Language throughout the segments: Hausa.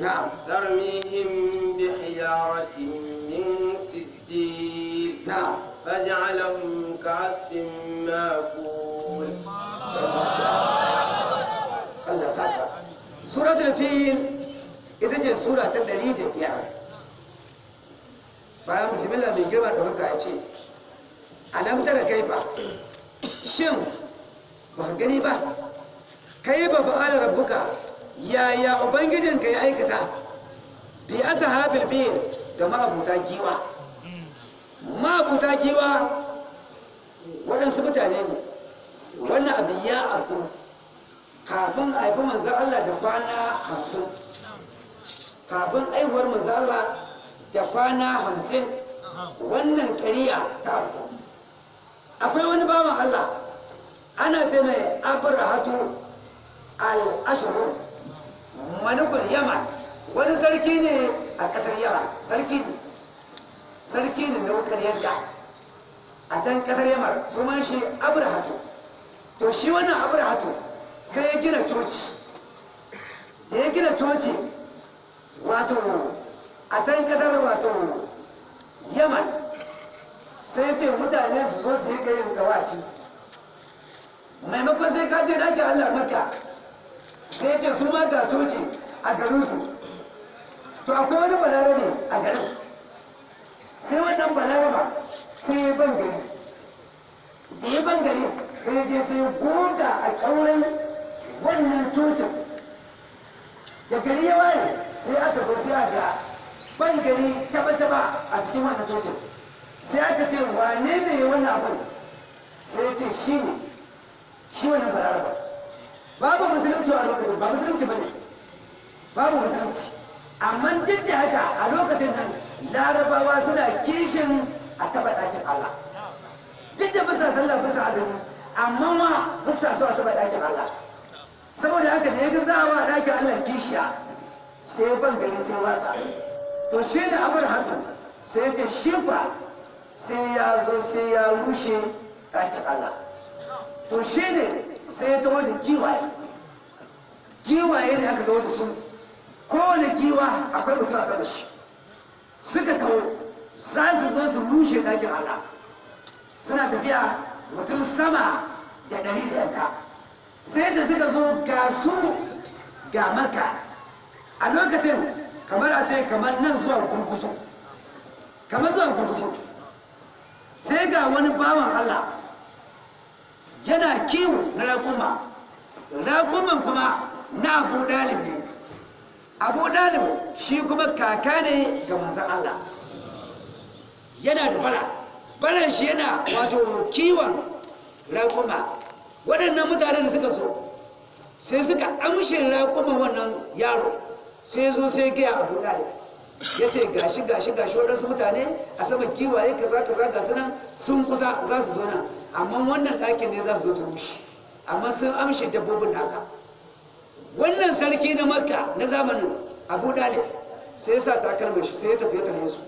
نعم. ترميهم بحجارة من سجيل. نعم. فاجعلهم كعصف مأكول. الله ساتر سورة الفيل. إذا جاء سورة تدريد يعني بايام بسم الله من قلبة تفكى أشي أنا مترى كيفا شم. ما هنقني با كيفا بقال ربك؟ Yaya ubangijinka ya aikata? Bi ashabil fil ga ma'abuta giwa. Ma'abuta giwa waɗansu mutane ne. Wannan abin ya abu kafin haifi manzan Allah da kwana hamsin. Kafin aihuwar manzan Allah da kwana hamsin wannan ƙariya ta abu akwai wani bawan Allah ana ce mai abrahatu al-ashru. Malikul yaman. Wani sarki ne a ƙasar yaman. Sarki ne. Sarki ne na wukar yanka. A can ƙasar yaman sunan shi abrahatu. To shi wannan abrahatu sai ya gina coci. Da ya gina coci wato a can ƙasar wato yaman sai ce mutane su zo su yi yin dawaki. Maimakon sai ka je ɗakin allah maka sai ce su ma ga coci a garinsu. To akwai wani balarabe a garin. Sai wannan balaraba sai ya ban gari. Da ya ban gari sai je sai goga a ƙauren wannan cocin. Da gari ya waye sai aka zo sai aka ban gari caba-caba a cikin wannan cocin. Sai aka ce wane ne wannan abin sai ya ce shi ne shi wannan balaraba. Babu musulunci a lokacin ba musulunci ba ne babu musulunci. Amma duk da haka a lokacin nan larabawa suna kishin a taɓa ɗakin Allah. Duk da bisa sallah bisa azumi amma ma bisa so a taɓa ɗakin Allah. Saboda haka da ya ga za a wa ɗakin Allah kishiya sai ban gari sai watsa. To shi da abar haka sai ya ce shi ba sai ya zo sai ya rushe ɗakin Allah. To shi ne sai ya taho da ne aka da kowane giwa akwai mutum a kan shi. Suka za su zo su rushe Allah. Suna tafiya mutum sama da da yanka. Sai da suka zo ga su ga maka a lokacin kamar a ce kamar nan zuwa gurgusu kamar zuwa gurgusu sai ga wani bawan Allah yana kiwo na raƙuma. Raƙuman kuma na abu dalib ne. Abu dalib shi kuma kaka ne ga manzan Allah. Yana da bara. Baran shi yana wato kiwon raƙuma. Waɗannan mutane da suka so sai suka amshe raƙuman wannan yaro. Sai zo sai gaya abu dalib. Ya ce gashi gashi gashi waɗansu mutane a sama kiwaye kaza kaza ga nan sun kusa za su zo nan amma wannan ɗakin ne za su zo ta rushe. Amma sun amshe dabbobin naka. Wannan sarki na makka na zamanin abu dalib sai ya sa takalmar shi sai ya tafi ya tare su.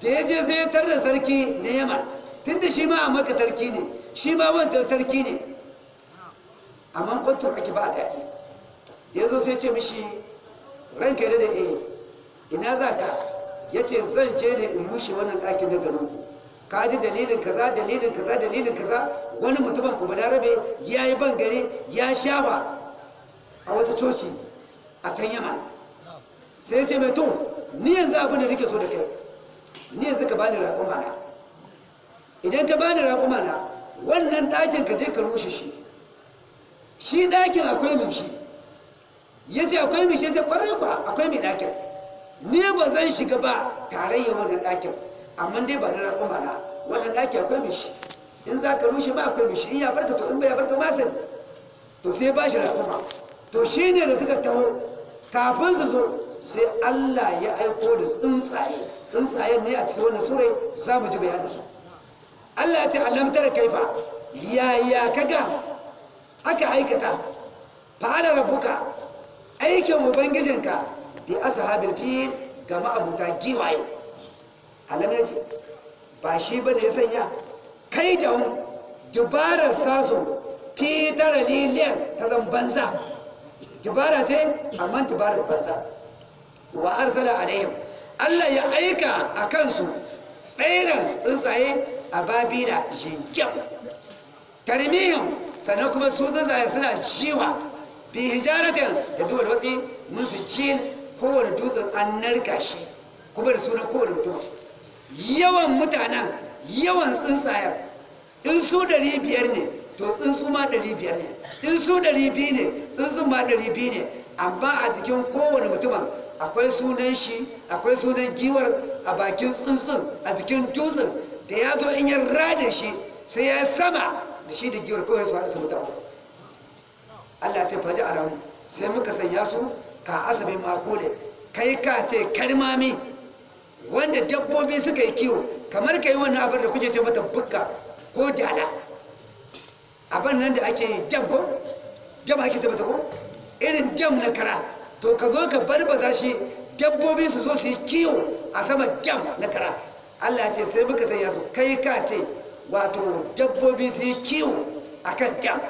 Da ya je sai ya tarda sarki na yaman. Tun da shi ma a makka sarki ne shi ma wancan sarki ne. Amma kwantar ake ba a daɗi. Ya zo sai ce mishi ranka da da eh. Ina za ka? Ya ce zan je ne in rushe wannan ɗakin na garin ka ji dalilin kaza dalilin kaza dalilin kaza? Wani mutumin kuma larabe ya yi ban gari ya shawa a wata coci a can yamma sai ce mai to ni yanzu abin da nake so da kai ni yanzu ka bani raƙuma na. Idan ka bani raƙuma na wannan ɗakin ka je ka rushe shi. Shi ɗakin akwai mai shi. Ya ce akwai mai shi? Ya ce ƙwarai kuwa akwai mai ɗakin. Ni ba zan shiga ba tarayya wannan ɗakin. Amma dai ba na raƙuma na. Wannan ɗaki akwai mai shi. In za ka rushe ba akwai mai shi. In ya barka to in bai ya barka ma sani to sai ba shi raƙuma to shi ne da suka taho. Kafin su zo sai Allah ya aiko da tsuntsaye. Tsuntsayen ne a cikin wannan surai za mu ji bayanin su. Allah ya ce alam tara kaifa? Yaya kaga aka aikata? Fa'ala rabbuka. Aikin ubangijinka bi ashabil fil ga ma'abuta giwaye. Alam ya ce ba shi ba ne ya sanya kai da dubarar sasu fi tara liliyan ta zan banza. Dubara ce amma dubarar banza. Wa arsala alaihim Allah ya aika a kansu ɗairan tsuntsaye a babila jingim tarmihim sannan kuma su tsuntsaye suna shiwa bi hijaratin da duwar watsi musu jin kowane dutsen an narka shi kuma da sunan kowane mutum. Yawan mutanen yawan tsuntsayen in su ɗari biyar ne to tsuntsu ma ɗari biyar ne in su ɗari biyu ne tsuntsun ma ɗari biyu ne. Amma a jikin kowane mutumin akwai sunan shi akwai sunan giwar a bakin tsuntsun a jikin dutsen. Da ya zo in ya rada shi sai ya sama da shi da giwar kawai su haɗu su mutu. Allah ce faji alamu. Sai muka sanya su ka asabin makole kai ka ce karmami wanda dabbobi suka yi kiwo kamar ka yi wannan abin da kuke ce mata bukka ko dala abin nan da ake yi dam ko? Dam ake ce mata ko? Irin dam na kara. To ka zo ka barbaza shi dabbobi su zo su yi kiwo a sama dam na kara. Allah ce sai muka sanya su. Kai ka ce wato dabbobi su yi kiwo a kan dam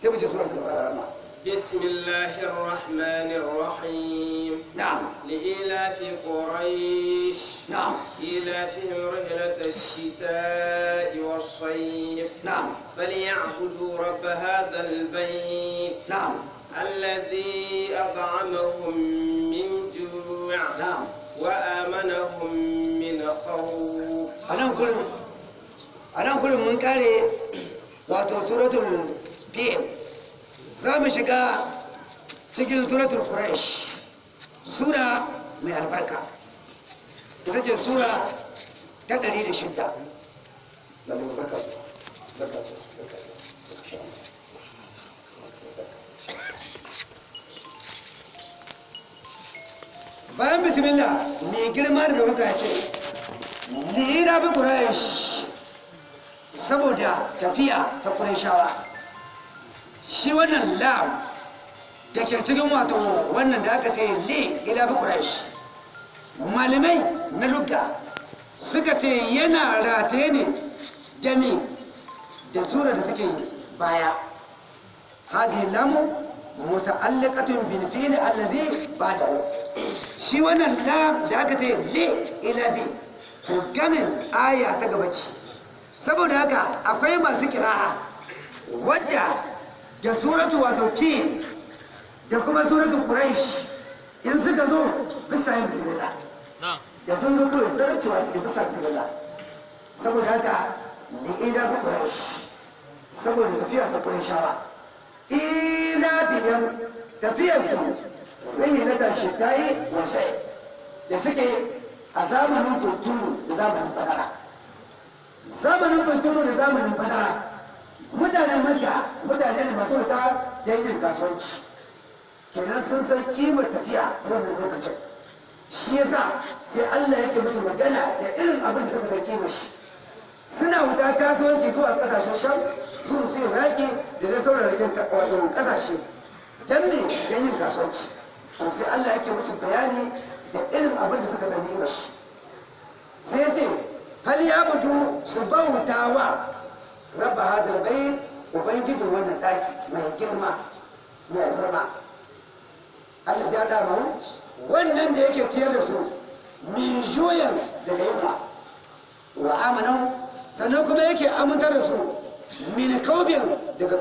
sai mu je sura ta fara بسم الله الرحمن الرحيم. نعم. لإيلاف قريش. نعم. إيلافهم رحلة الشتاء والصيف. نعم. فليعبدوا رب هذا البيت. نعم. الذي أطعمهم من جوع. نعم. وآمنهم من خوف. أنا أقول أنا أقول من قال وتوترة الفيل. Za mu shiga cikin suratul quraish sura mai albarka. Ita ce sura ta 106 bayan bismillah mai girma da ɗauka ya ce lina bi quraish saboda tafiya ta qurayshawa. Shi wannan lam da ke cikin wato wannan da aka ce li ila bi quraish malamai na lugga suka ce yana rataye ne jami da sura da take baya. Hadhihi lamu muta'alliqatun bil fi'li allazi ba'dahu. Shi wannan lam da aka ce li ila bi to gamin aya ta gaba saboda haka akwai masu kira'a wadda da suratu wato ki da kuma suratu quraish. In suka zo bisa yin bismillah. Da sun zo kawai zarcewa su da bisa bismillah. Saboda haka ni ila bi quraish. Saboda tafiya ta qurayshawa ila biyan tafiyar su. Rahi na tashi tayi wasai. Da suke a zamanin kunturu da zamanin fadara. Zamanin kunturu da zamanin fadara. Mutanen maka mutane ne masu wuta da yin kasuwanci. Kenan sun san kimar tafiya wannan lokacin. Shi yasa sai Allah yake musu magana da irin abin da suka san kimar shi. Suna wuta kasuwanci zuwa ƙasashen sham su su iraki da zai sauran rikin wato ƙasashe dan ne don yin kasuwanci. To sai Allah yake musu bayani da irin abin da suka san kimar shi. Sai ce fal yabudu su bauta wa rabba hadal bayt ubangijin wannan daki mai girma mai alfarma. Allah ya da mu wannan da yake ciyar da su min juyan daga yunwa wa amanan sannan kuma yake amintar da su min kaubin daga